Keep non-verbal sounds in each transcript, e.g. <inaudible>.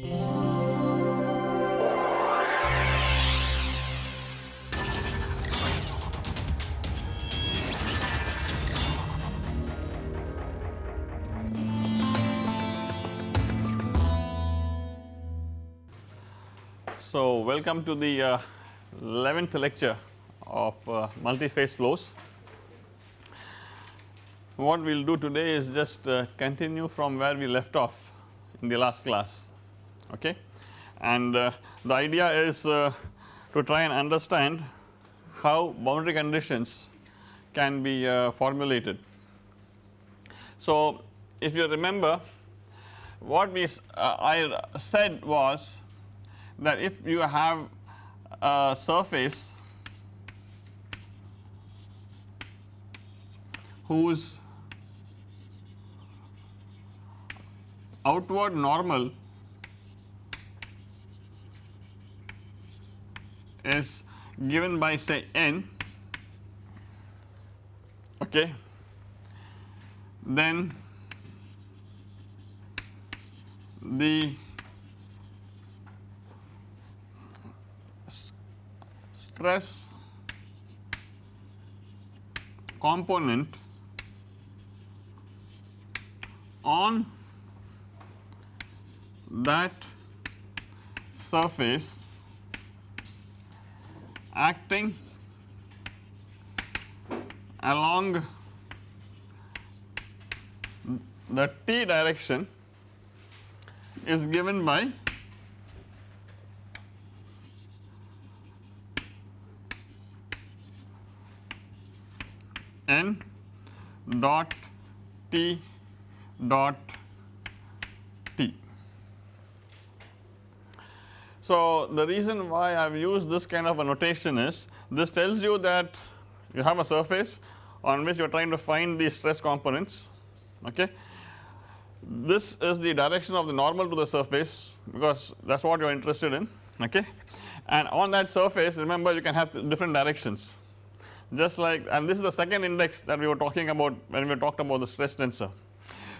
So, welcome to the uh, 11th lecture of uh, multi-phase flows. What we will do today is just uh, continue from where we left off in the last class okay and uh, the idea is uh, to try and understand how boundary conditions can be uh, formulated. So, if you remember what we I said was that if you have a surface whose outward normal is given by say n okay? Then the stress component on that surface acting along the t direction is given by n dot t dot So, the reason why I have used this kind of a notation is this tells you that you have a surface on which you are trying to find the stress components okay. This is the direction of the normal to the surface because that is what you are interested in okay and on that surface remember you can have different directions just like and this is the second index that we were talking about when we talked about the stress tensor.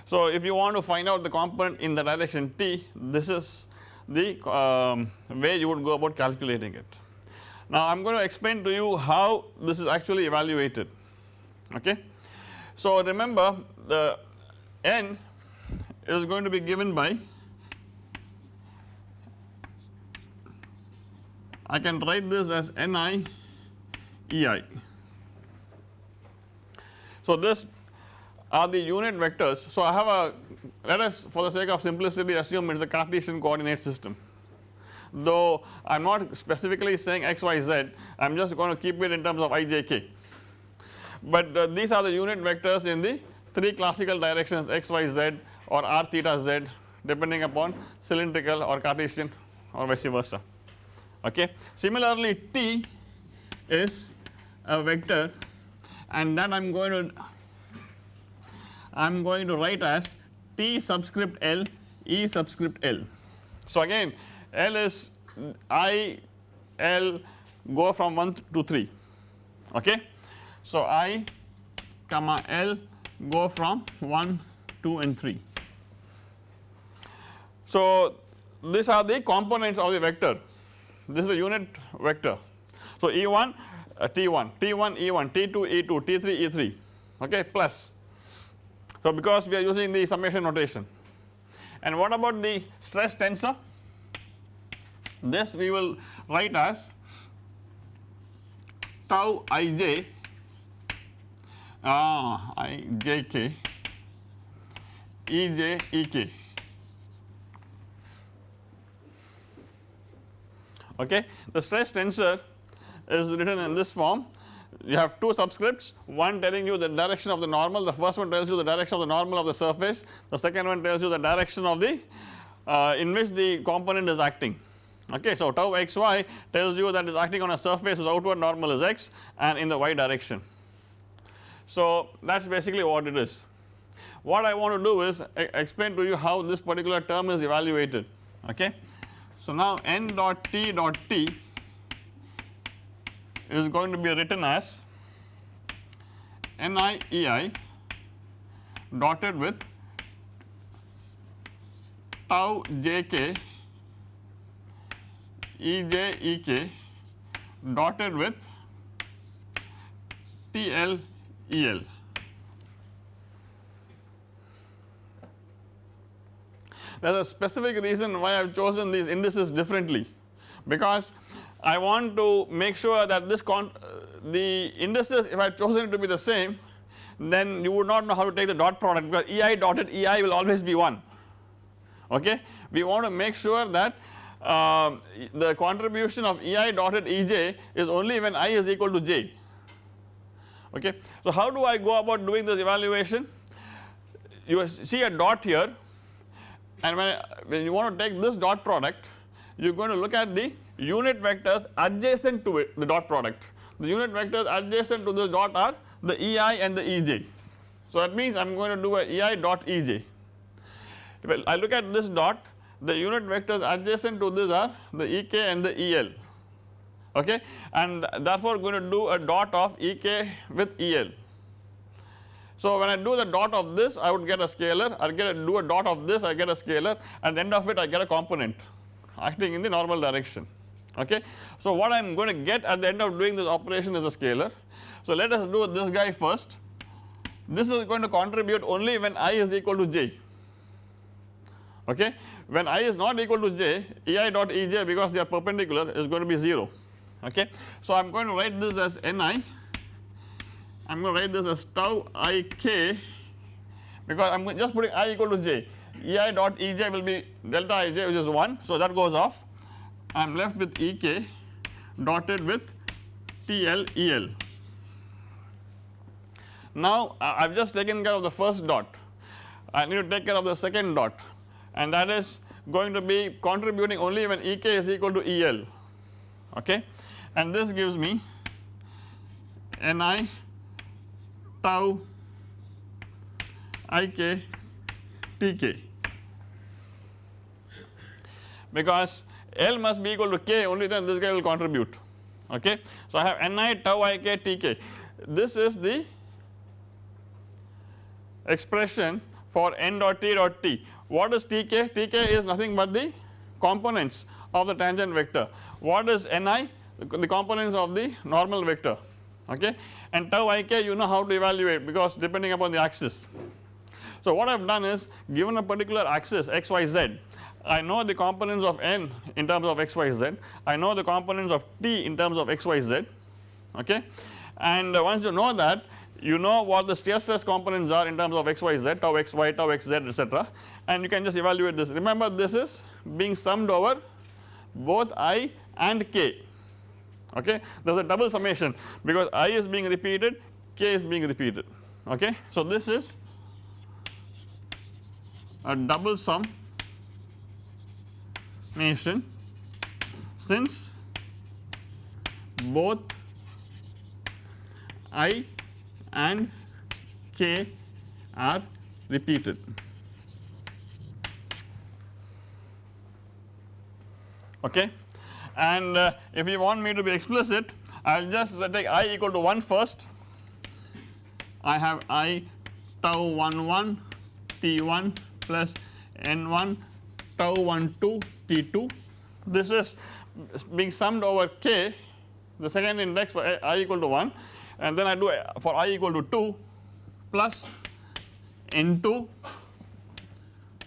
So, if you want to find out the component in the direction t this is the um, way you would go about calculating it. Now, I am going to explain to you how this is actually evaluated okay. So, remember the n is going to be given by I can write this as Ni Ei so, this are the unit vectors. So, I have a let us for the sake of simplicity assume it is a Cartesian coordinate system though I am not specifically saying x, y, z I am just going to keep it in terms of i, j, k. But uh, these are the unit vectors in the 3 classical directions x, y, z or r theta z depending upon cylindrical or Cartesian or vice versa okay. Similarly t is a vector and that I am going to I am going to write as T subscript L E subscript L. So again L is I L go from 1 to 3 okay. So I comma L go from 1 2 and 3. So these are the components of the vector this is the unit vector. So E1 uh, T1, T1 E1, T2 E2, T3 E3 okay plus. So because we are using the summation notation. And what about the stress tensor? This we will write as tau ij ah, ej ek. Okay? The stress tensor is written in this form you have two subscripts one telling you the direction of the normal the first one tells you the direction of the normal of the surface the second one tells you the direction of the uh, in which the component is acting okay. So tau xy tells you that is acting on a surface whose outward normal is x and in the y direction. So that is basically what it is. What I want to do is explain to you how this particular term is evaluated okay. So now n dot t dot t is going to be written as NIEI dotted with tau jk Ej Ek dotted with TL EL. There is a specific reason why I have chosen these indices differently because I want to make sure that this uh, the indices if I had chosen it to be the same then you would not know how to take the dot product because ei dotted ei will always be 1 okay. We want to make sure that uh, the contribution of ei dotted ej is only when i is equal to j okay. So how do I go about doing this evaluation you see a dot here and when, when you want to take this dot product you are going to look at the unit vectors adjacent to it the dot product. The unit vectors adjacent to this dot are the ei and the ej. So that means I am going to do a ei dot ej well I look at this dot. The unit vectors adjacent to this are the ek and the el okay? And therefore going to do a dot of ek with el so when I do the dot of this I would get a scalar. I get a, do a dot of this I get a scalar. At the end of it I get a component acting in the normal direction okay. So what I am going to get at the end of doing this operation is a scalar. So let us do this guy first this is going to contribute only when i is equal to j okay. When i is not equal to j ei dot ej because they are perpendicular is going to be 0 okay. So I am going to write this as ni I am going to write this as tau i k because I am just putting i equal to j ei dot ej will be delta ij which is 1 so that goes off. I am left with ek dotted with TL EL. Now I have just taken care of the first dot. I need to take care of the second dot. And that is going to be contributing only when ek is equal to EL okay? And this gives me Ni tau ik tk because L must be equal to k only then this guy will contribute. Okay. So I have Ni tau ik tk this is the expression for n dot t dot t. What is tk tk is nothing but the components of the tangent vector. What is ni the components of the normal vector. Okay? And tau ik you know how to evaluate because depending upon the axis. So what I have done is given a particular axis x y z I know the components of n in terms of x y z. I know the components of t in terms of x y z. Okay? And uh, once you know that you know what the shear stress components are in terms of x y z tau x y tau x z etc and you can just evaluate this. Remember this is being summed over both i and k. Okay? There is a double summation. Because i is being repeated k is being repeated. Okay. So this is a double sum nation. Since both i and k are repeated. Okay? And uh, if you want me to be explicit I will just take i equal to 1 first. I have i tau 1 1 t1 plus n1 tau 1 2 t2 this is being summed over k. The second index for i equal to 1 and then I do for i equal to 2 plus n2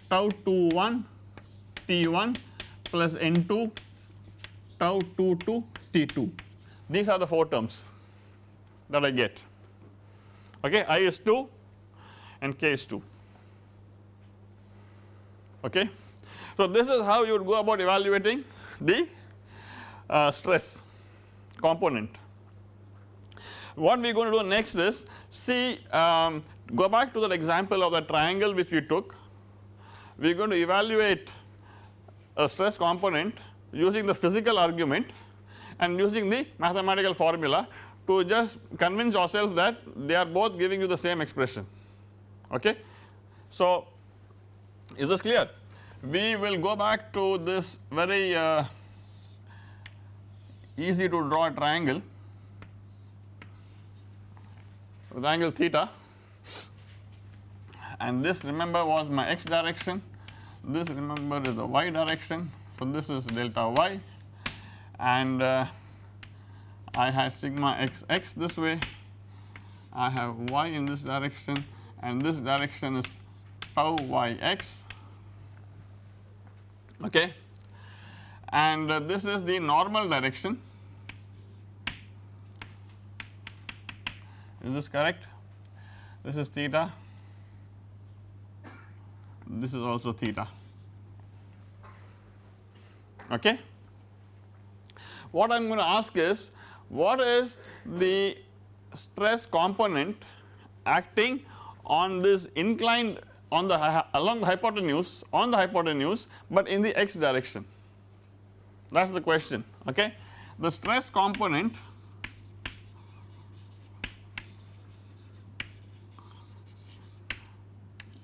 tau 2 1 t1 plus n2 tau 2 2 t2 these are the 4 terms that I get. Okay i is 2 and k is 2 okay. So this is how you would go about evaluating the uh, stress component. What we are going to do next is see um, go back to that example of the triangle which we took we are going to evaluate a stress component using the physical argument and using the mathematical formula to just convince ourselves that they are both giving you the same expression okay. So is this clear? We will go back to this very uh, easy to draw triangle. With angle theta. And this remember was my x direction. This remember is the y direction. So this is delta y. And uh, I have sigma x x this way, I have y in this direction. And this direction is tau y x okay? And uh, this is the normal direction. Is this correct? This is theta. This is also theta. Okay? What I am going to ask is what is the stress component acting on this inclined on the along the hypotenuse on the hypotenuse but in the x direction that is the question okay. The stress component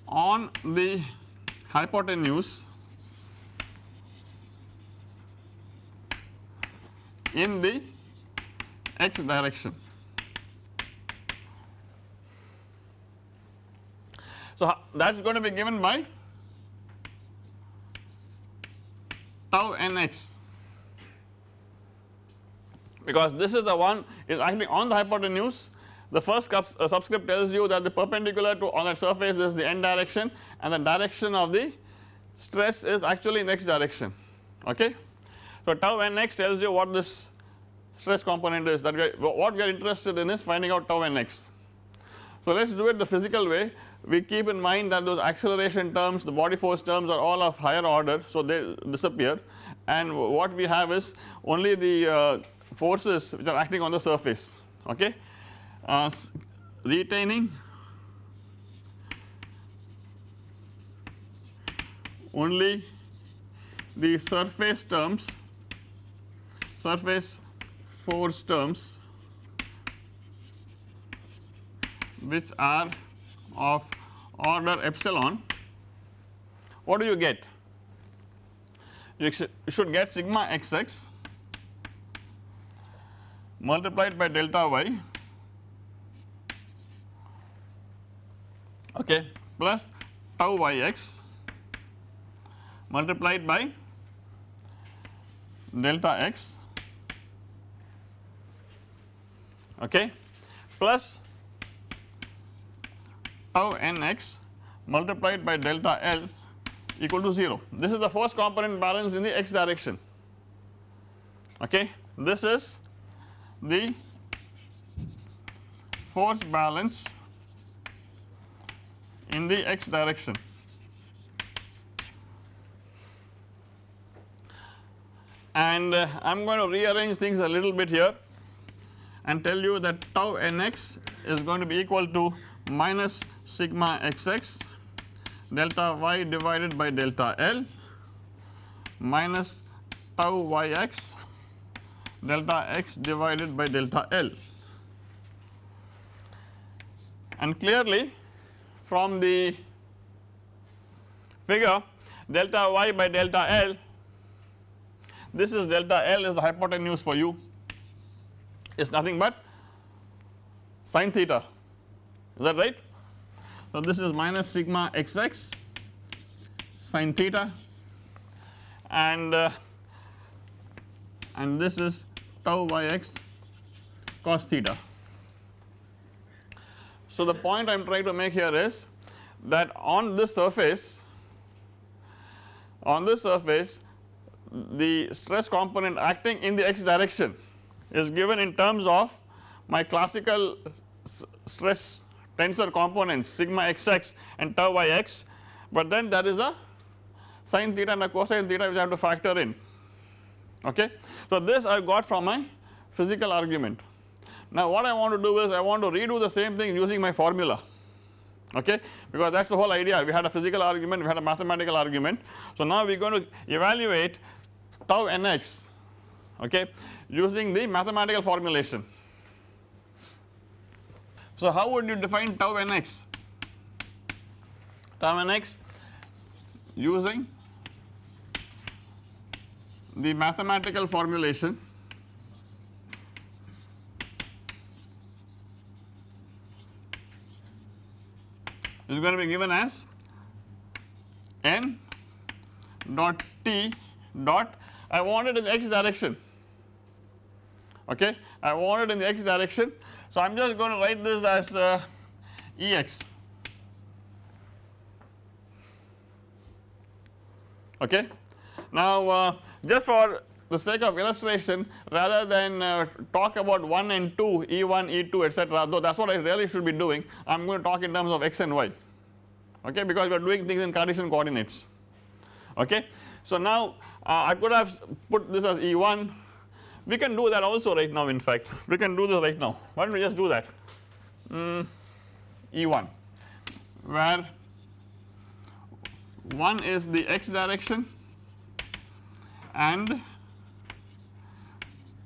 on the hypotenuse in the x direction. So, that is going to be given by tau nx because this is the one is actually on the hypotenuse the first uh, subscript tells you that the perpendicular to on that surface is the n direction and the direction of the stress is actually in x direction okay. So tau nx tells you what this stress component is that we are, what we are interested in is finding out tau nx. So let us do it the physical way we keep in mind that those acceleration terms the body force terms are all of higher order so they disappear. And what we have is only the uh, forces which are acting on the surface okay? Uh, retaining. Only the surface terms surface force terms which are of order epsilon. What do you get? You should get sigma xx multiplied by delta y. Okay plus tau yx multiplied by delta x. Okay plus tau nx multiplied by delta L equal to 0. This is the first component balance in the x direction okay. This is the force balance in the x direction. And uh, I am going to rearrange things a little bit here and tell you that tau nx is going to be equal to minus sigma xx delta y divided by delta L minus tau yx delta x divided by delta L. And clearly from the figure delta y by delta L this is delta L is the hypotenuse for you is nothing but sine theta is that right. So this is minus sigma xx sine theta and uh, and this is tau yx cos theta. So the point I am trying to make here is that on this surface on this surface the stress component acting in the x direction is given in terms of my classical stress tensor components sigma xx and tau yx but then there is a sin theta and a cosine theta which I have to factor in okay. So this I got from my physical argument now what I want to do is I want to redo the same thing using my formula okay because that is the whole idea we had a physical argument we had a mathematical argument. So now we are going to evaluate tau nx okay using the mathematical formulation. So how would you define tau nx? Tau nx using the mathematical formulation is going to be given as n dot t dot I want it in x direction. Okay? I want it in the x direction so I am just going to write this as uh, Ex okay. Now uh, just for the sake of illustration rather than uh, talk about 1 and 2 E1 E2 etc though that is what I really should be doing I am going to talk in terms of x and y okay because we are doing things in Cartesian coordinates okay. So now uh, I could have put this as E1 we can do that also right now in fact. We can do this right now. Why don't we just do that? Mm, E1 where 1 is the x direction and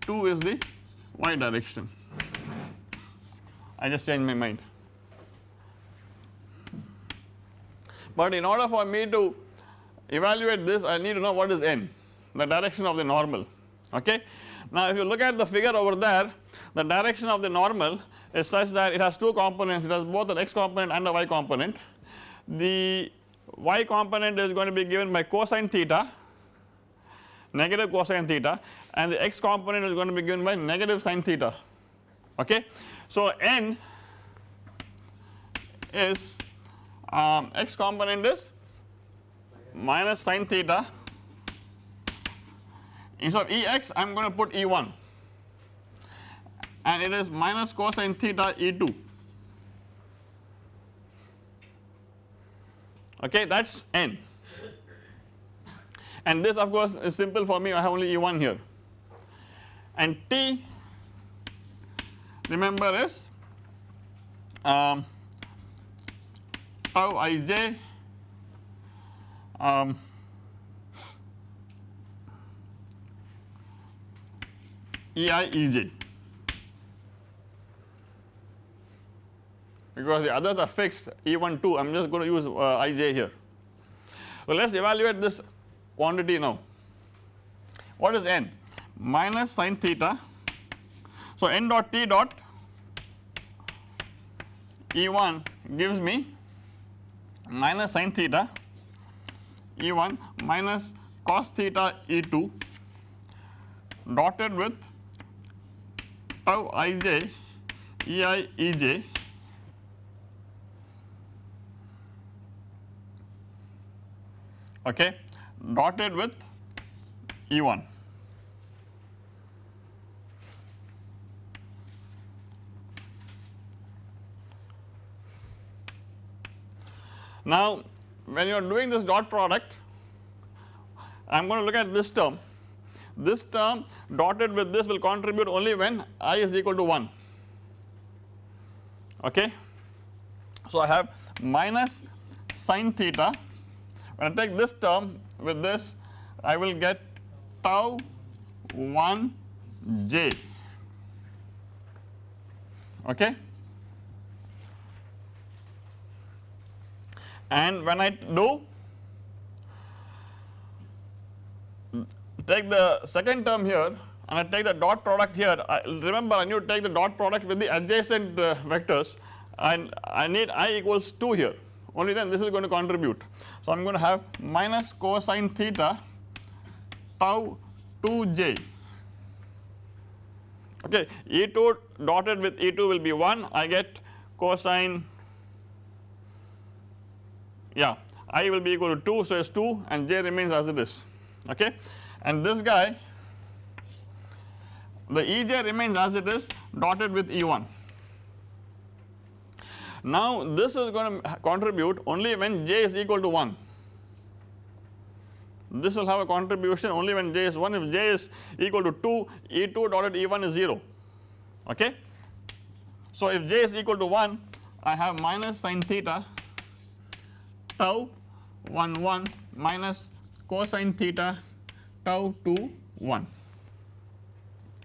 2 is the y direction. I just changed my mind. But in order for me to evaluate this I need to know what is n the direction of the normal okay. Now if you look at the figure over there the direction of the normal is such that it has two components. It has both an x component and a y component. The y component is going to be given by cosine theta negative cosine theta and the x component is going to be given by negative sine theta. Okay. So n is um, x component is minus sine theta instead of Ex I am going to put E1 and it is minus cosine theta E2 okay that is n. And this of course is simple for me. I have only E1 here. And T remember is um, tau ij um, ei ej because the others are fixed E1 2 I am just going to use uh, ij here. So let us evaluate this quantity now. What is n? Minus sine theta. So n dot t dot E1 gives me minus sine theta E1 minus cos theta E2 dotted with tau ij ei ej okay dotted with E1. Now when you are doing this dot product I am going to look at this term this term dotted with this will contribute only when i is equal to 1 okay. So I have minus sine theta. When I take this term with this I will get tau 1 j. Okay? And when I do take the second term here and I take the dot product here. I remember I need to take the dot product with the adjacent uh, vectors and I need i equals 2 here. Only then this is going to contribute. So I am going to have minus cosine theta tau 2j okay E2 dotted with E2 will be 1 I get cosine yeah i will be equal to 2 so it's 2 and j remains as it is. Okay and this guy the Ej remains as it is dotted with E1. Now this is going to contribute only when j is equal to 1 this will have a contribution only when j is 1 if j is equal to 2 E2 dotted E1 is 0 okay. So if j is equal to 1 I have minus sine theta tau 1 1 minus cosine theta tau 2 1.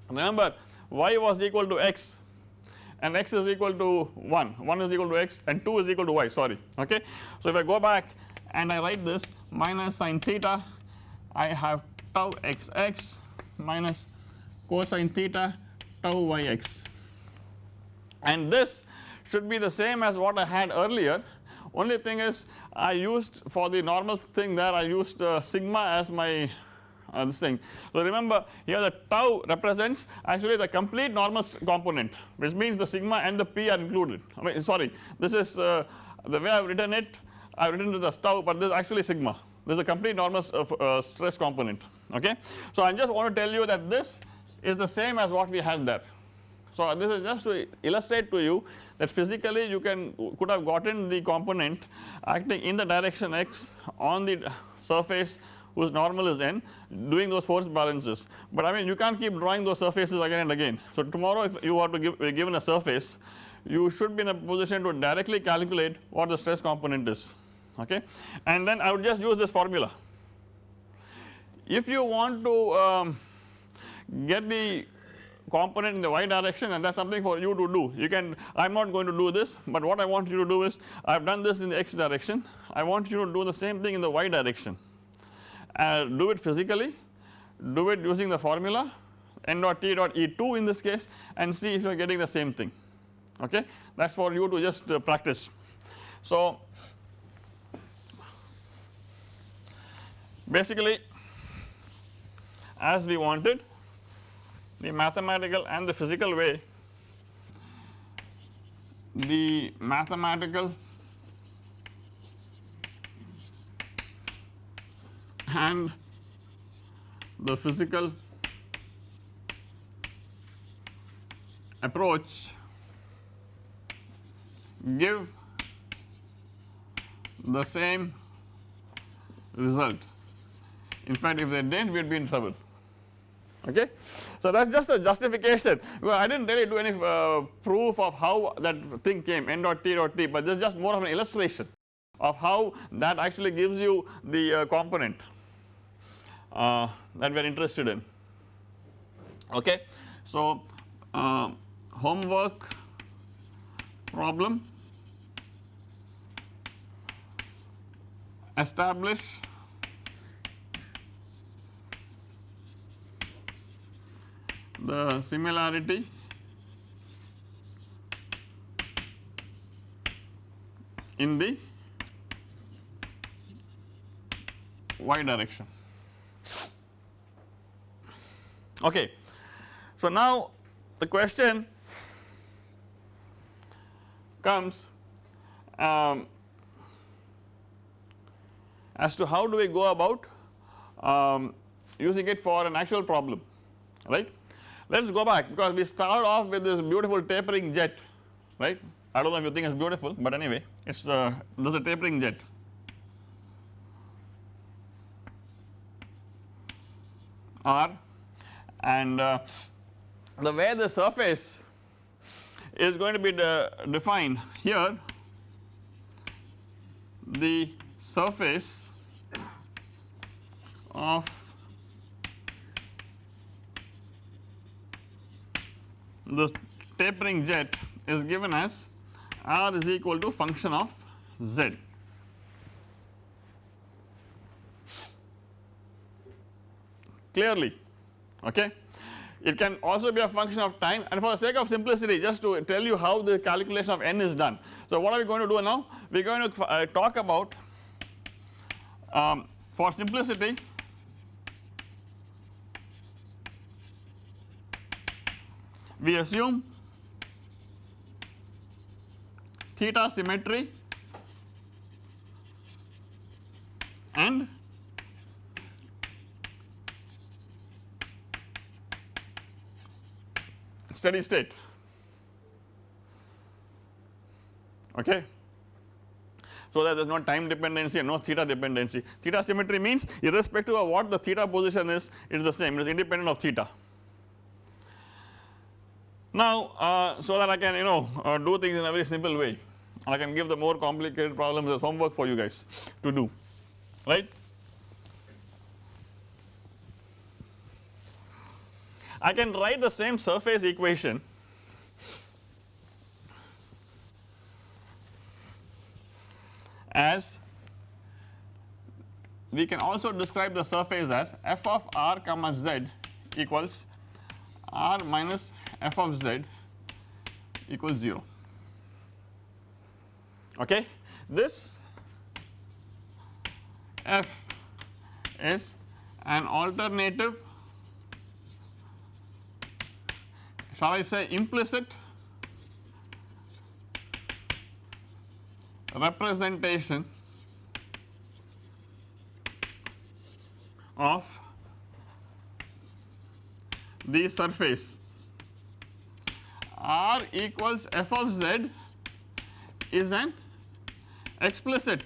Remember y was equal to x and x is equal to 1, 1 is equal to x and 2 is equal to y. Sorry. Okay. So if I go back and I write this minus sine theta I have tau xx minus cosine theta tau yx. And this should be the same as what I had earlier. Only thing is I used for the normal thing there I used uh, sigma as my uh, this thing. So remember here the tau represents actually the complete normal component which means the sigma and the p are included I mean sorry this is uh, the way I have written it I have written it as tau but this is actually sigma this is a complete normal uh, stress component okay. So I just want to tell you that this is the same as what we had there. So this is just to illustrate to you that physically you can could have gotten the component acting in the direction x on the surface whose normal is n doing those force balances. But I mean you can't keep drawing those surfaces again and again. So tomorrow if you are to give given a surface you should be in a position to directly calculate what the stress component is okay and then I would just use this formula. If you want to um, get the component in the y direction and that is something for you to do you can I am not going to do this but what I want you to do is I have done this in the x direction I want you to do the same thing in the y direction uh, do it physically do it using the formula n dot t dot e2 in this case and see if you are getting the same thing okay that is for you to just uh, practice. So basically as we wanted the mathematical and the physical way the mathematical and the physical approach give the same result. In fact, if they did not we would be in trouble okay. So that is just a justification because I did not really do any uh, proof of how that thing came n dot t dot t but this is just more of an illustration of how that actually gives you the uh, component uh, that we are interested in okay. So uh, homework problem establish the similarity in the y direction. Okay. So now the question comes um, as to how do we go about um, using it for an actual problem right. Let us go back because we start off with this beautiful tapering jet right I do not know if you think it is beautiful but anyway it is uh, this is a tapering jet R and uh, the way the surface is going to be de defined here the surface of the tapering jet is given as r is equal to function of z. Clearly okay. It can also be a function of time and for the sake of simplicity just to tell you how the calculation of n is done. So what are we going to do now? We are going to uh, talk about um, for simplicity we assume theta symmetry and steady state. Okay. So that there is no time dependency and no theta dependency. Theta symmetry means irrespective of what the theta position is it is the same. It is independent of theta. Now uh, so that I can you know uh, do things in a very simple way. I can give the more complicated problems as homework for you guys to do. Right. I can write the same surface equation as we can also describe the surface as f of r comma z equals r minus f of z equals 0 okay. This f is an alternative shall I say implicit representation of the surface R equals f of z is an explicit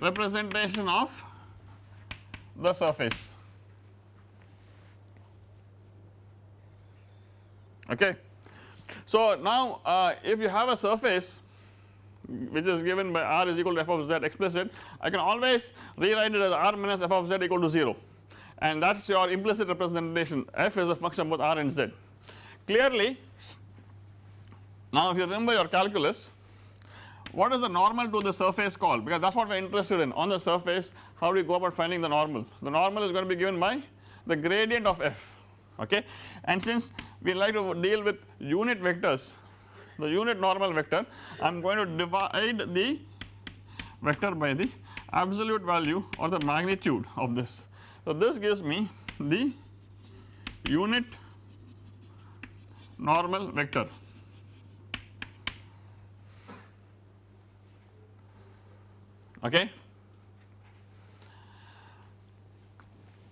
representation of the surface. Okay. So, now uh, if you have a surface which is given by r is equal to f of z explicit I can always rewrite it as r minus f of z equal to 0 and that is your implicit representation. F is a function both r and z. Clearly now if you remember your calculus what is the normal to the surface called? Because that is what we are interested in. On the surface how do you go about finding the normal? The normal is going to be given by the gradient of f okay? And since we like to deal with unit vectors the unit normal vector I am going to divide the vector by the absolute value or the magnitude of this. So, this gives me the unit normal vector okay.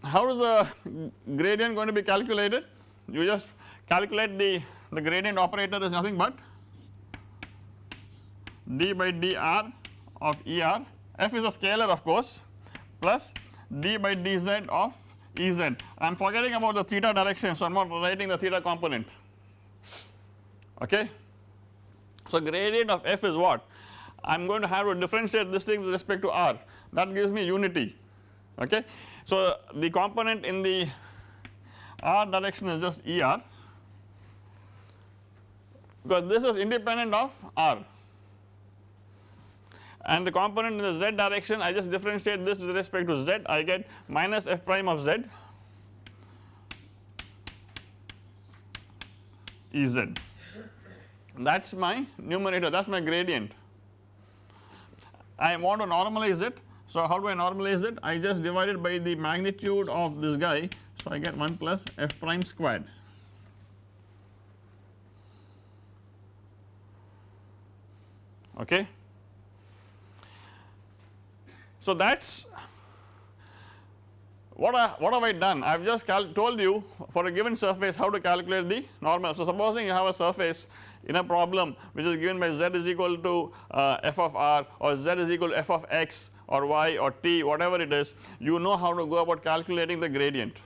How is the gradient going to be calculated? You just calculate the, the gradient operator is nothing but d by dr of er f is a scalar of course plus d by dz of Ez. I am forgetting about the theta direction so I am not writing the theta component okay. So gradient of f is what I am going to have to differentiate this thing with respect to r that gives me unity okay. So the component in the r direction is just er because this is independent of r. And the component in the z direction I just differentiate this with respect to z. I get minus f prime of z Ez that is my numerator that is my gradient. I want to normalize it. So how do I normalize it? I just divide it by the magnitude of this guy. So I get 1 plus f prime squared okay so that is what I what have I done I have just told you for a given surface how to calculate the normal. So supposing you have a surface in a problem which is given by z is equal to uh, f of r or z is equal to f of x or y or t whatever it is you know how to go about calculating the gradient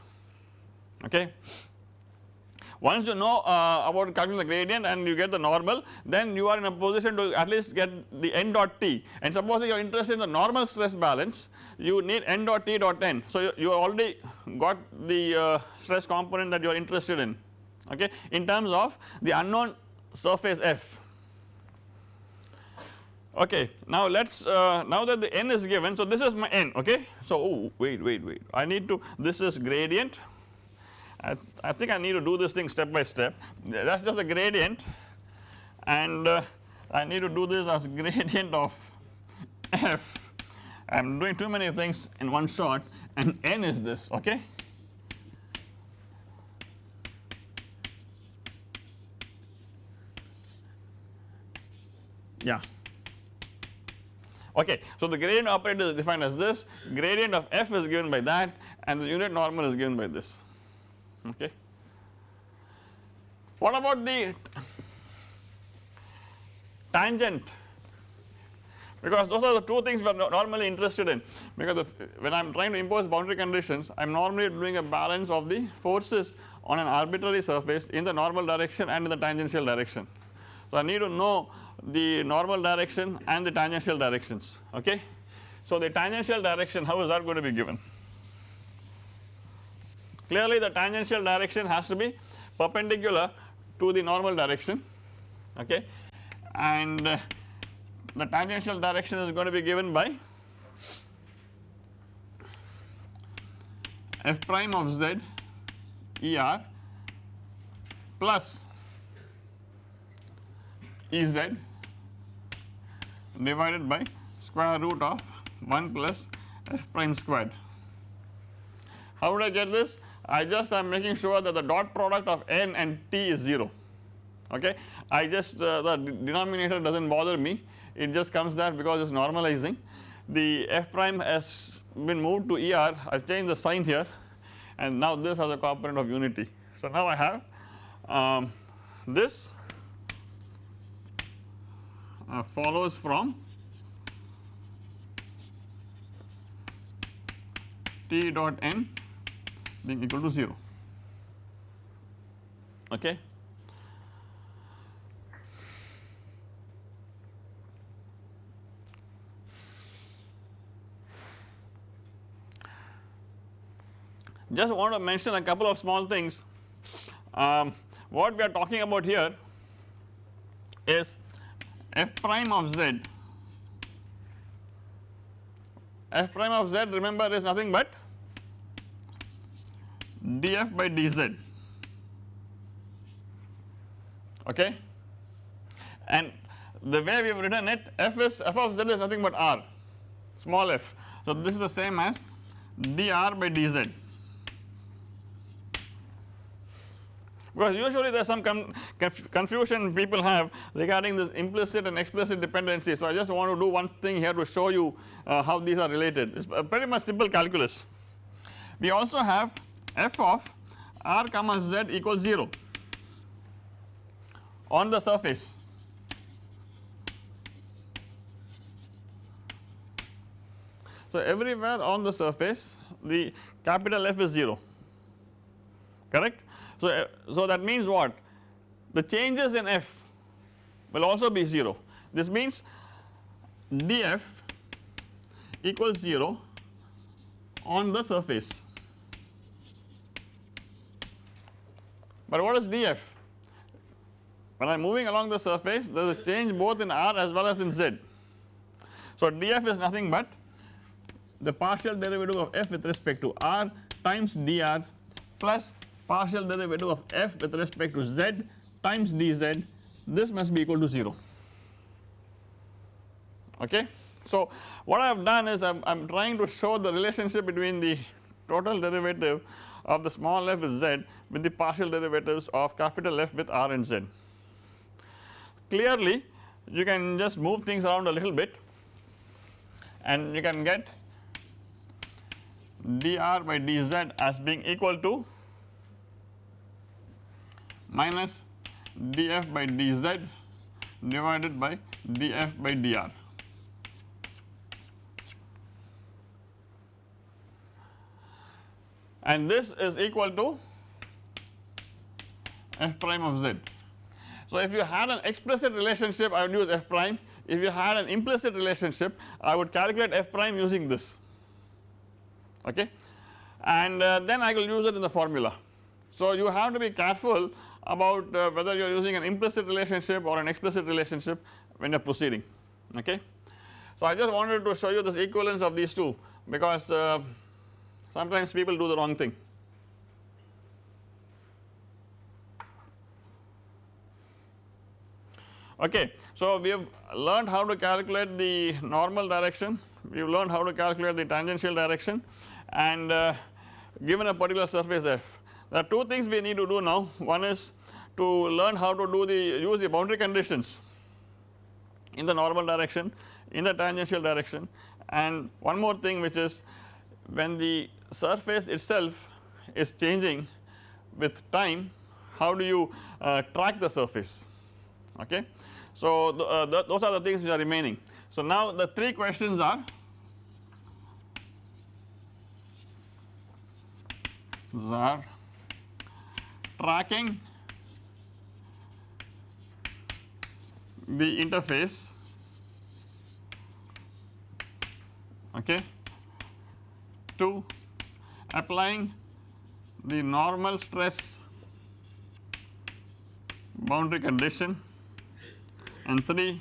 okay. Once you know uh, about calculating the gradient and you get the normal then you are in a position to at least get the n dot t. And supposing you are interested in the normal stress balance you need n dot t dot n. So you, you already got the uh, stress component that you are interested in okay? In terms of the unknown surface f. Okay now let us uh, now that the n is given so this is my n okay? So oh wait wait wait. I need to this is gradient I, I think I need to do this thing step by step. That is just the gradient. And uh, I need to do this as <laughs> gradient of f. I am doing too many things in one shot and n is this okay. Yeah. Okay, so the gradient operator is defined as this, gradient of f is given by that and the unit normal is given by this okay. What about the tangent because those are the two things we are normally interested in because when I am trying to impose boundary conditions I am normally doing a balance of the forces on an arbitrary surface in the normal direction and in the tangential direction. So I need to know the normal direction and the tangential directions okay. So the tangential direction how is that going to be given Clearly the tangential direction has to be perpendicular to the normal direction okay and uh, the tangential direction is going to be given by f prime of z er plus Ez divided by square root of 1 plus f prime squared How would I get this? I just am making sure that the dot product of n and t is 0 okay. I just uh, the denominator does not bother me. It just comes there because it is normalizing. The f prime has been moved to er I have changed the sign here. And now this has a component of unity. So now I have um, this uh, follows from t dot n being equal to 0 okay. Just want to mention a couple of small things. Um, what we are talking about here is f prime of z. F prime of z remember is nothing but df by dz okay and the way we have written it f is f of z is nothing but r small f. So this is the same as dr by dz because usually there is some conf confusion people have regarding this implicit and explicit dependency. So I just want to do one thing here to show you uh, how these are related it is pretty much simple calculus. We also have f of r comma z equals 0 on the surface. So everywhere on the surface the capital F is 0 correct. So, uh, so that means what? The changes in F will also be 0 this means df equals 0 on the surface But what is df? When I am moving along the surface there is a change both in r as well as in z. So df is nothing but the partial derivative of f with respect to r times dr plus partial derivative of f with respect to z times dz this must be equal to 0 okay. So what I have done is I am trying to show the relationship between the total derivative of the small f with z with the partial derivatives of capital F with r and z. Clearly you can just move things around a little bit and you can get dr by dz as being equal to minus df by dz divided by df by dr. and this is equal to f prime of z. So if you had an explicit relationship I would use f prime if you had an implicit relationship I would calculate f prime using this okay and uh, then I will use it in the formula. So you have to be careful about uh, whether you are using an implicit relationship or an explicit relationship when you are proceeding okay. So I just wanted to show you this equivalence of these two because uh, sometimes people do the wrong thing. Okay, so we have learned how to calculate the normal direction, we have learned how to calculate the tangential direction and uh, given a particular surface f. There are two things we need to do now, one is to learn how to do the use the boundary conditions in the normal direction, in the tangential direction and one more thing which is when the surface itself is changing with time how do you uh, track the surface okay. So the, uh, the, those are the things which are remaining. So now the three questions are are tracking the interface okay to applying the normal stress boundary condition and 3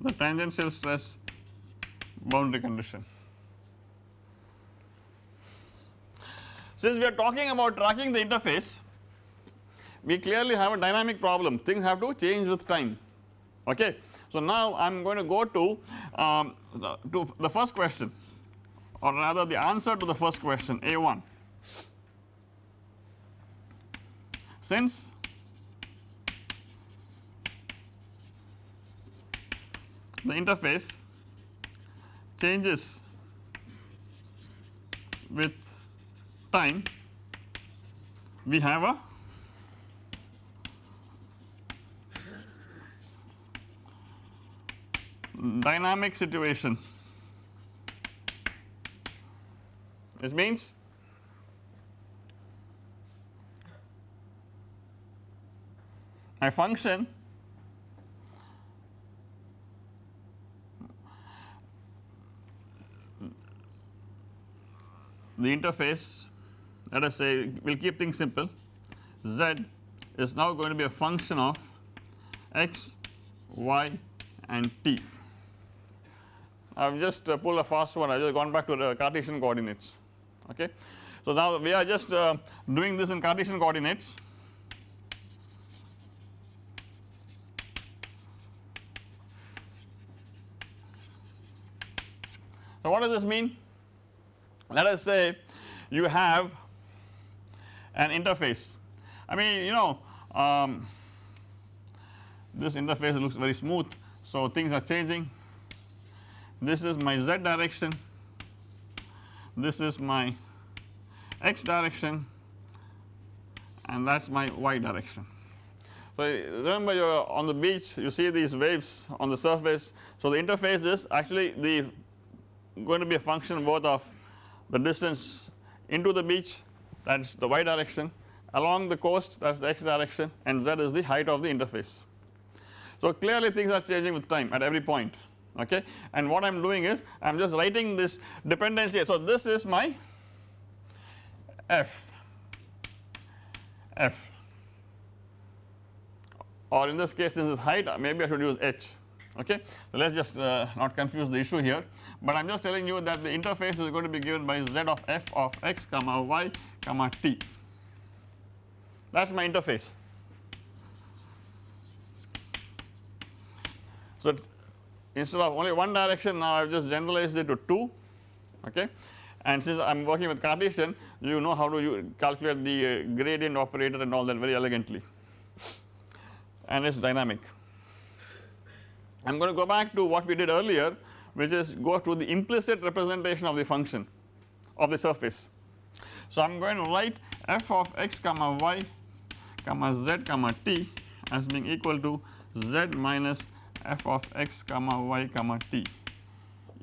the tangential stress boundary condition. Since we are talking about tracking the interface we clearly have a dynamic problem things have to change with time okay. So now I am going to go to, um, the, to the first question or rather the answer to the first question A1 since the interface changes with time we have a dynamic situation. This means? My function the interface let us say we will keep things simple. Z is now going to be a function of x, y and t. I have just uh, pulled a fast one. I have just gone back to the Cartesian coordinates. Okay. So now we are just uh, doing this in Cartesian coordinates. So what does this mean? Let us say you have an interface. I mean you know um, this interface looks very smooth so things are changing this is my z direction this is my x direction and that is my y direction. So remember you are on the beach you see these waves on the surface so the interface is actually the going to be a function both of the distance into the beach that is the y direction along the coast that is the x direction and z is the height of the interface. So clearly things are changing with time at every point okay? And what I am doing is I am just writing this dependency. So this is my f. F. Or in this case since it's height. Maybe I should use h. Okay. So let us just uh, not confuse the issue here. But I am just telling you that the interface is going to be given by z of f of x comma y comma t. That is my interface. So instead of only one direction now I have just generalized it to 2 okay and since I am working with Cartesian you know how to calculate the uh, gradient operator and all that very elegantly and it is dynamic. I am going to go back to what we did earlier which is go to the implicit representation of the function of the surface. So I am going to write f of x comma y comma z comma t as being equal to z minus f of x comma y comma t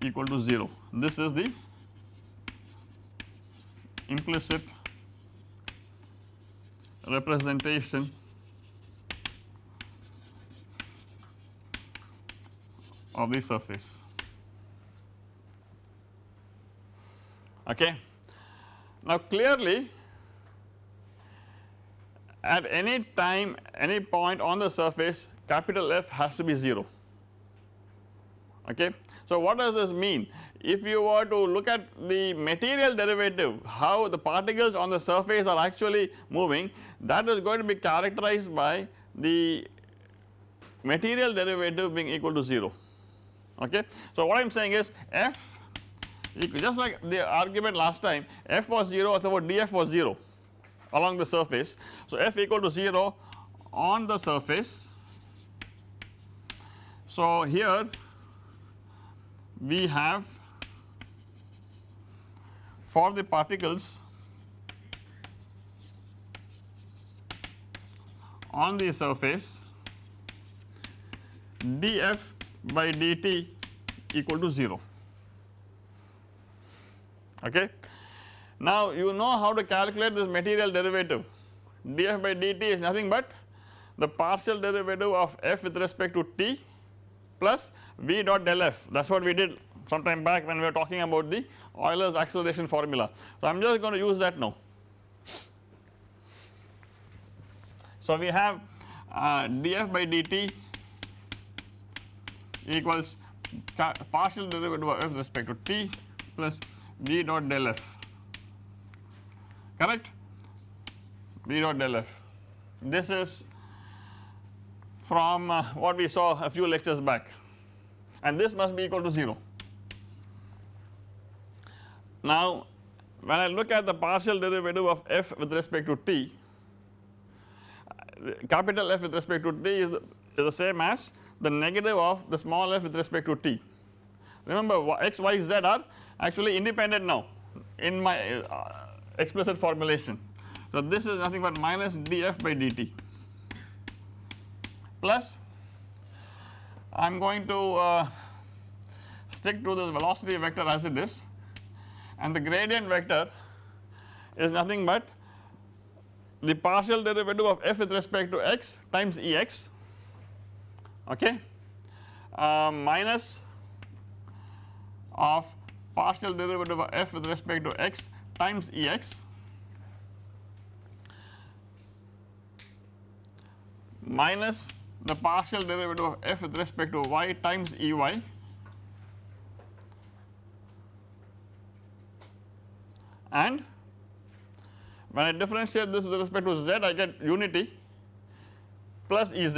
equal to 0. This is the implicit representation of the surface okay. Now clearly at any time any point on the surface capital F has to be 0 okay. So what does this mean if you were to look at the material derivative how the particles on the surface are actually moving that is going to be characterized by the material derivative being equal to 0 okay. So what I am saying is f just like the argument last time f was 0 or df was 0 along the surface. So f equal to 0 on the surface. So here we have for the particles on the surface df by dt equal to 0 okay. Now you know how to calculate this material derivative df by dt is nothing but the partial derivative of f with respect to t plus v dot del f that is what we did some time back when we were talking about the Euler's acceleration formula. So I am just going to use that now. So we have uh, df by dt equals partial derivative of respect to t plus v dot del f correct v dot del f this is from uh, what we saw a few lectures back and this must be equal to 0 now when I look at the partial derivative of f with respect to t capital F with respect to t is the, is the same as the negative of the small f with respect to t. Remember x, y, z are actually independent now in my uh, explicit formulation. So this is nothing but minus df by dt plus I am going to uh, stick to this velocity vector as it is. And the gradient vector is nothing but the partial derivative of f with respect to x times Ex okay? Uh, minus of partial derivative of f with respect to x times Ex minus the partial derivative of f with respect to y times Ey and when I differentiate this with respect to z I get unity plus Ez.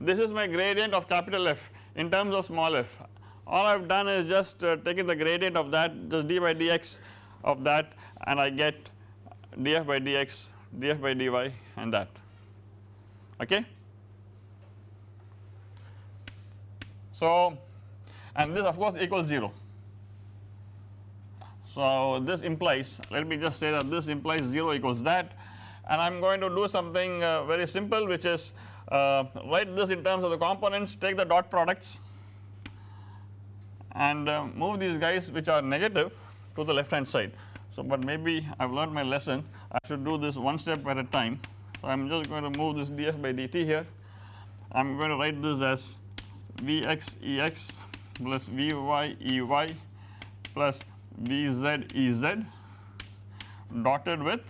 This is my gradient of capital F in terms of small f. All I have done is just uh, taken the gradient of that just d by dx of that and I get df by dx, df by dy and that okay. So and this of course equals 0. So this implies let me just say that this implies 0 equals that and I am going to do something uh, very simple which is uh, write this in terms of the components take the dot products and uh, move these guys which are negative to the left hand side. So but maybe I have learned my lesson I should do this one step at a time. So I am just going to move this df by dt here I am going to write this as Vx Ex plus Vy Ey plus Vz Ez dotted with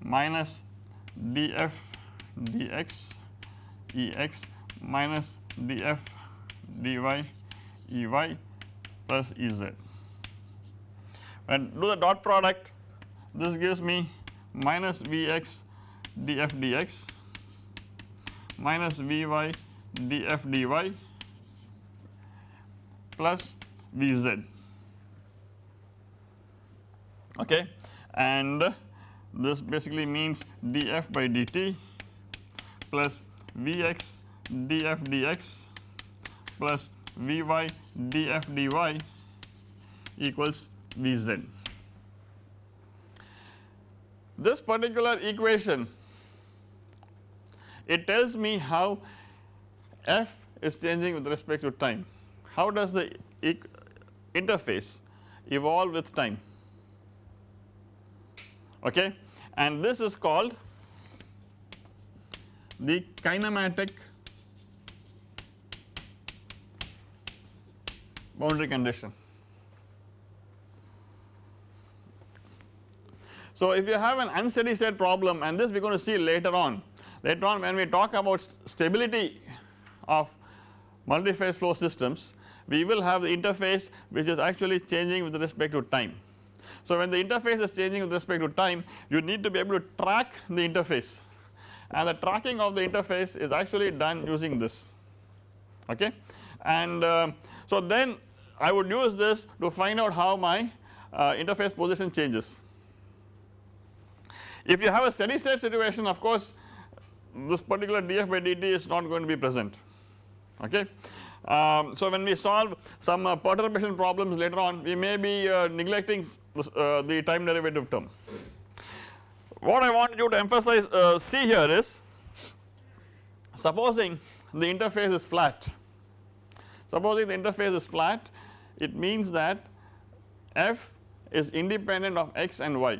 minus df dx Ex minus df dy Ey plus Ez. When do the dot product. This gives me minus Vx df dx minus Vy df dy plus Vz. Okay? And this basically means df by dt plus Vx df dx plus Vy df dy equals Vz. This particular equation it tells me how f is changing with respect to time. How does the interface evolve with time okay and this is called the kinematic boundary condition. So if you have an unsteady state problem and this we are going to see later on later on when we talk about stability of multi-phase flow systems we will have the interface which is actually changing with respect to time. So when the interface is changing with respect to time you need to be able to track the interface and the tracking of the interface is actually done using this okay and uh, so then I would use this to find out how my uh, interface position changes. If you have a steady state situation of course this particular df by dt is not going to be present okay. Um, so when we solve some uh, perturbation problems later on we may be uh, neglecting uh, the time derivative term. What I want you to emphasize uh, see here is supposing the interface is flat supposing the interface is flat it means that f is independent of x and y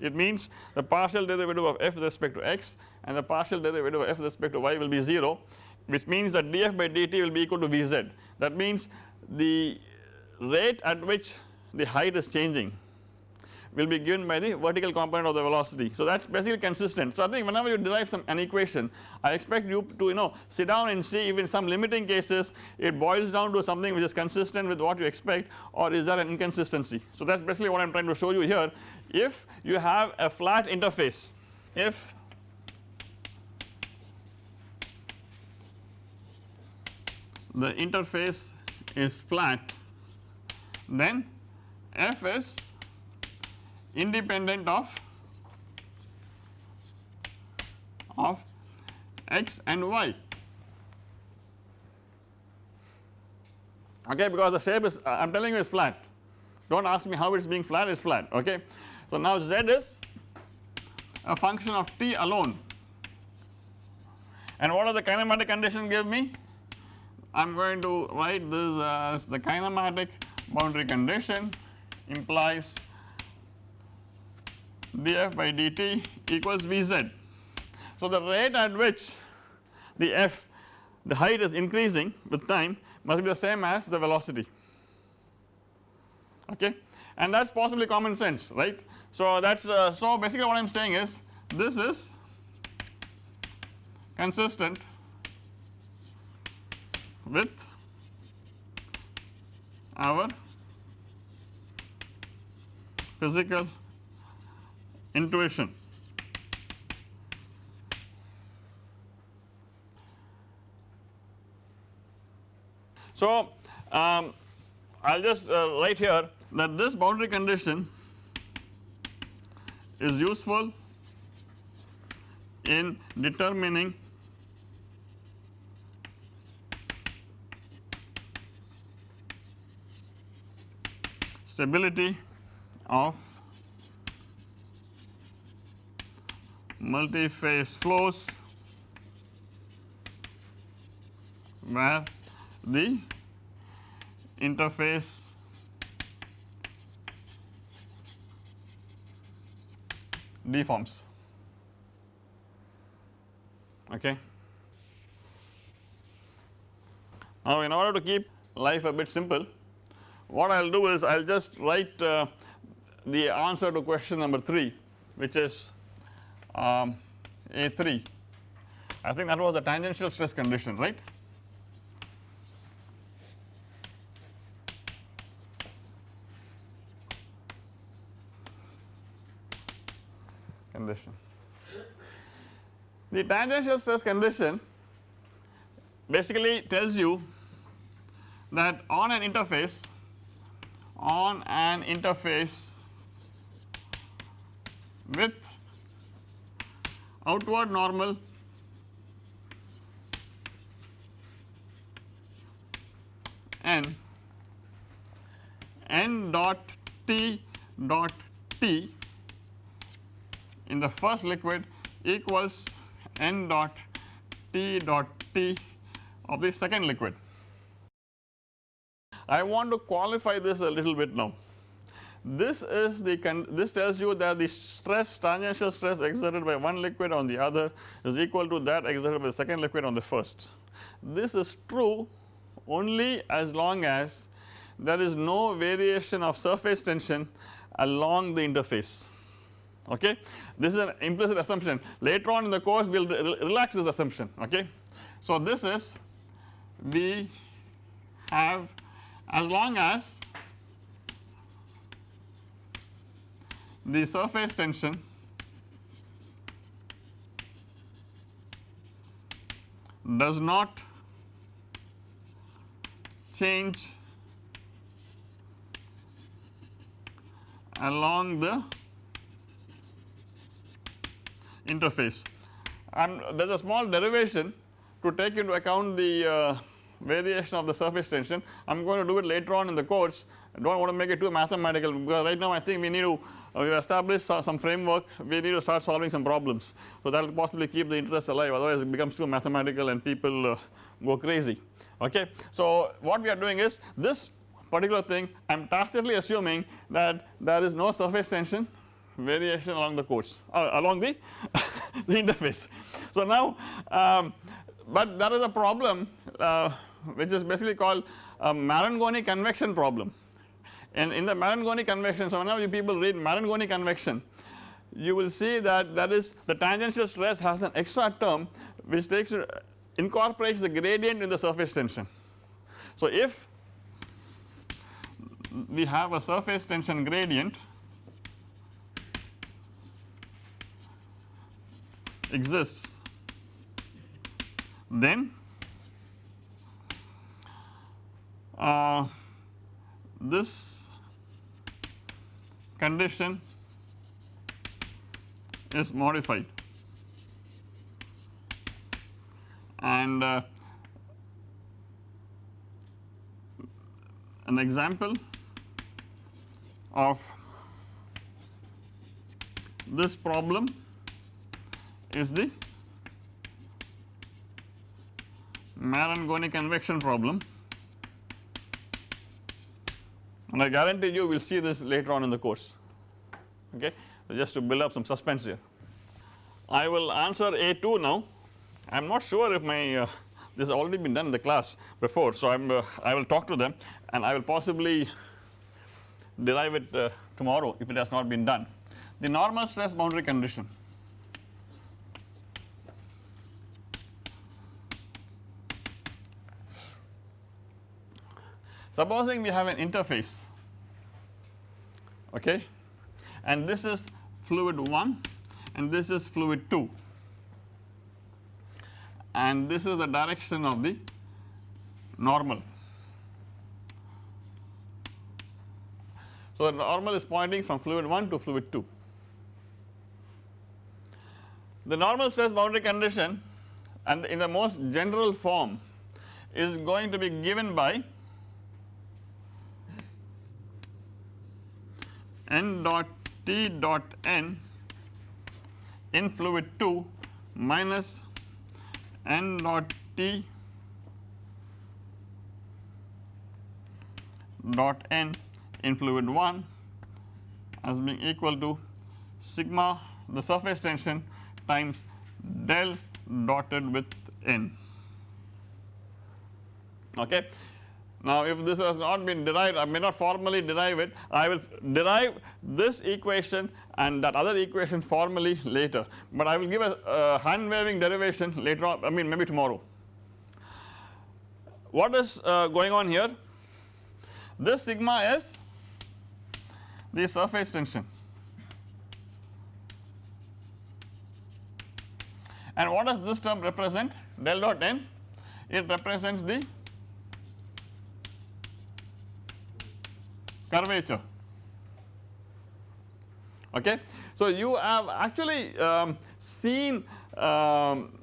it means the partial derivative of f with respect to x and the partial derivative of f with respect to y will be 0 which means that df by dt will be equal to Vz. That means the rate at which the height is changing will be given by the vertical component of the velocity. So that is basically consistent. So I think whenever you derive some an equation I expect you to you know sit down and see if in some limiting cases it boils down to something which is consistent with what you expect or is there an inconsistency. So that is basically what I am trying to show you here if you have a flat interface if the interface is flat then f is independent of of x and y. Okay because the shape is uh, I am telling you is flat. Do not ask me how it is being flat it is flat okay. So now z is a function of t alone. And what are the kinematic condition give me? I am going to write this as the kinematic boundary condition implies df by dt equals Vz. So the rate at which the f the height is increasing with time must be the same as the velocity okay and that is possibly common sense right. So that is uh, so basically what I am saying is this is consistent with our physical intuition. So, um, I will just uh, write here that this boundary condition is useful in determining stability of multi-phase flows where the interface deforms okay. Now in order to keep life a bit simple what I will do is I will just write uh, the answer to question number 3 which is um, A3 I think that was the tangential stress condition right condition. The tangential stress condition basically tells you that on an interface on an interface with outward normal n n dot t dot t in the first liquid equals n dot t dot t of the second liquid. I want to qualify this a little bit now. This is the this tells you that the stress tangential stress exerted by one liquid on the other is equal to that exerted by the second liquid on the first. This is true only as long as there is no variation of surface tension along the interface okay. This is an implicit assumption later on in the course we will re relax this assumption okay. So this is we have as long as the surface tension does not change along the interface and there is a small derivation to take into account the uh, variation of the surface tension. I am going to do it later on in the course I do not want to make it too mathematical because right now I think we need to we establish uh, some framework we need to start solving some problems. So that will possibly keep the interest alive otherwise it becomes too mathematical and people uh, go crazy okay. So what we are doing is this particular thing I am tacitly assuming that there is no surface tension variation along the course uh, along the, <laughs> the interface. So now um, but there is a problem uh, which is basically called a Marangoni convection problem and in the Marangoni convection so whenever you people read Marangoni convection you will see that that is the tangential stress has an extra term which takes incorporates the gradient in the surface tension. So if we have a surface tension gradient exists then uh, this condition is modified. And uh, an example of this problem is the Marangoni convection problem and I guarantee you we will see this later on in the course okay so just to build up some suspense here. I will answer A2 now I am not sure if my uh, this has already been done in the class before so I am uh, I will talk to them and I will possibly derive it uh, tomorrow if it has not been done. The normal stress boundary condition Supposing we have an interface okay and this is fluid 1 and this is fluid 2 and this is the direction of the normal. So, the normal is pointing from fluid 1 to fluid 2. The normal stress boundary condition and in the most general form is going to be given by n dot T dot n in fluid 2 minus n dot T dot n in fluid 1 as being equal to sigma the surface tension times del dotted with n okay. Now if this has not been derived I may not formally derive it. I will derive this equation and that other equation formally later. But I will give a, a hand waving derivation later on I mean maybe tomorrow. What is uh, going on here? This sigma is the surface tension. And what does this term represent? Del dot n. It represents the curvature okay. So you have actually um, seen um,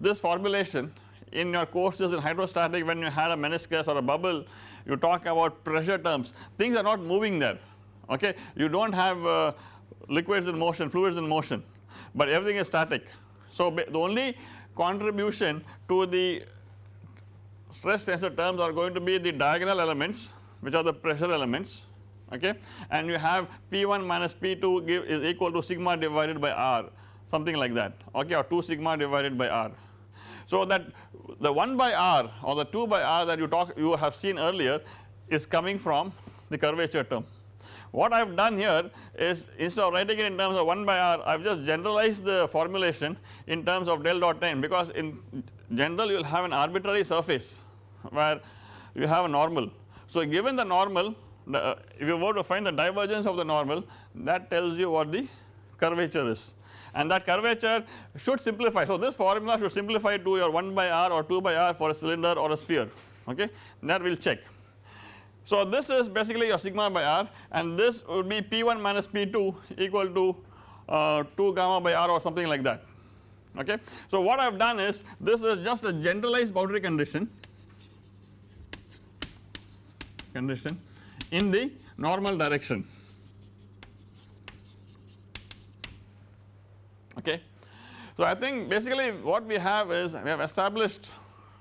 this formulation in your courses in hydrostatic when you had a meniscus or a bubble you talk about pressure terms things are not moving there okay you do not have uh, liquids in motion fluids in motion but everything is static. So the only contribution to the stress tensor terms are going to be the diagonal elements which are the pressure elements okay and you have P1 minus P2 give is equal to sigma divided by R something like that okay or 2 sigma divided by R. So that the 1 by R or the 2 by R that you talk you have seen earlier is coming from the curvature term. What I have done here is instead of writing it in terms of 1 by R I have just generalized the formulation in terms of del dot n because in general you will have an arbitrary surface where you have a normal. So given the normal the, if you were to find the divergence of the normal that tells you what the curvature is and that curvature should simplify. So this formula should simplify to your 1 by r or 2 by r for a cylinder or a sphere okay that we will check. So this is basically your sigma by r and this would be P1 minus P2 equal to uh, 2 gamma by r or something like that okay. So what I have done is this is just a generalized boundary condition condition in the normal direction. Okay. So I think basically what we have is we have established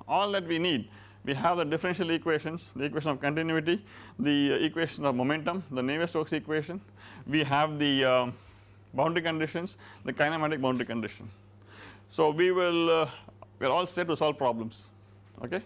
all that we need. We have the differential equations the equation of continuity the equation of momentum the Navier-Stokes equation. We have the uh, boundary conditions the kinematic boundary condition. So we will uh, we are all set to solve problems. Okay